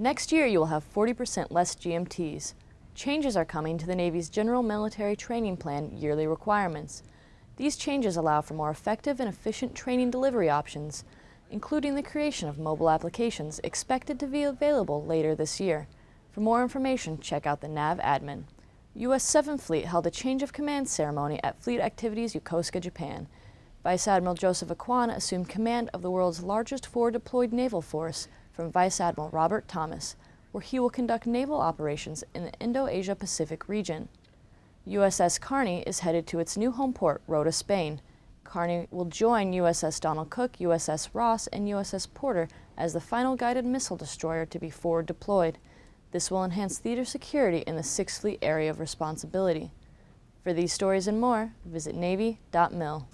Next year, you will have 40% less GMTs. Changes are coming to the Navy's General Military Training Plan yearly requirements. These changes allow for more effective and efficient training delivery options, including the creation of mobile applications expected to be available later this year. For more information, check out the NAV admin. U.S. 7th Fleet held a change of command ceremony at Fleet Activities Yokosuka, Japan. Vice Admiral Joseph Aucoin assumed command of the world's largest forward deployed naval force from Vice Admiral Robert Thomas, where he will conduct naval operations in the Indo-Asia Pacific region. USS Carney is headed to its new home port, Rota, Spain. Carney will join USS Donald Cook, USS Ross, and USS Porter as the final guided missile destroyer to be forward deployed. This will enhance theater security in the 6th Fleet area of responsibility. For these stories and more, visit Navy.mil.